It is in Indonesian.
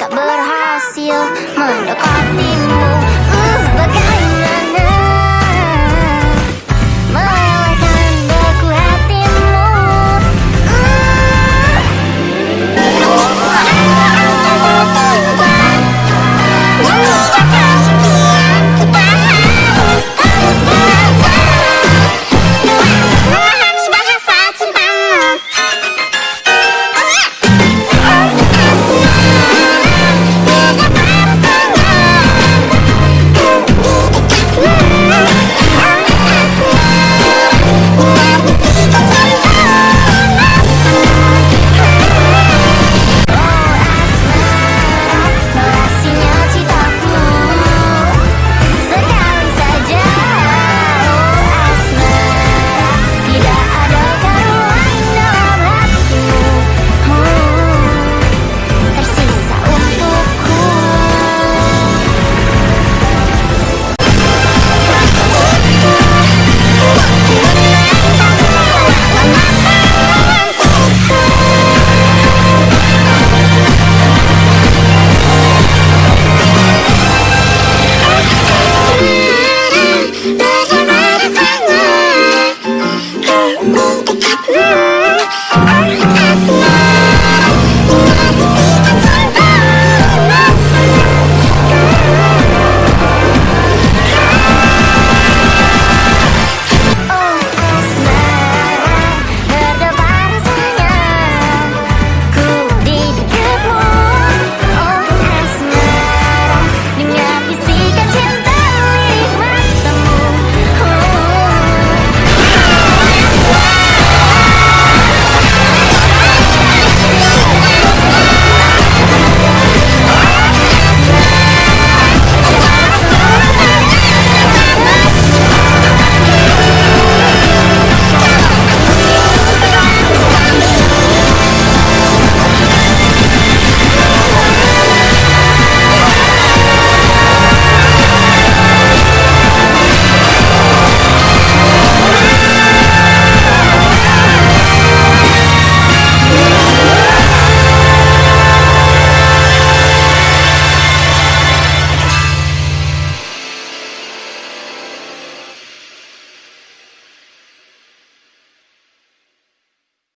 tak berhasil mendekatimu uh, Bagaimana